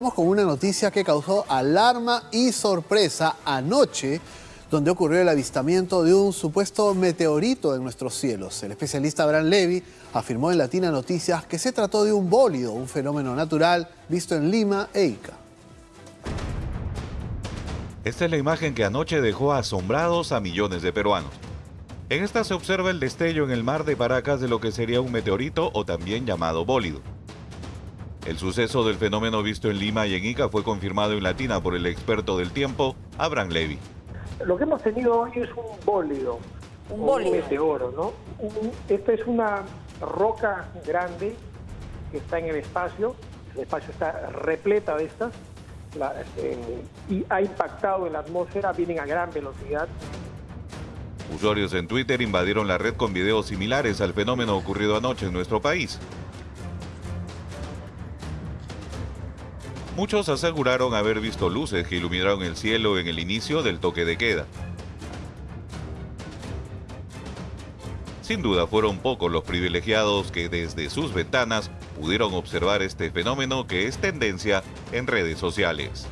Vamos con una noticia que causó alarma y sorpresa anoche, donde ocurrió el avistamiento de un supuesto meteorito en nuestros cielos. El especialista Abraham Levy afirmó en Latina Noticias que se trató de un bólido, un fenómeno natural visto en Lima e Ica. Esta es la imagen que anoche dejó asombrados a millones de peruanos. En esta se observa el destello en el mar de Paracas de lo que sería un meteorito o también llamado bólido. El suceso del fenómeno visto en Lima y en Ica fue confirmado en Latina por el experto del tiempo, Abraham Levy. Lo que hemos tenido hoy es un bólido, un, bólido. un meteoro, ¿no? esta es una roca grande que está en el espacio, el espacio está repleta de estas, este, y ha impactado en la atmósfera, vienen a gran velocidad. Usuarios en Twitter invadieron la red con videos similares al fenómeno ocurrido anoche en nuestro país. Muchos aseguraron haber visto luces que iluminaron el cielo en el inicio del toque de queda. Sin duda fueron pocos los privilegiados que desde sus ventanas pudieron observar este fenómeno que es tendencia en redes sociales.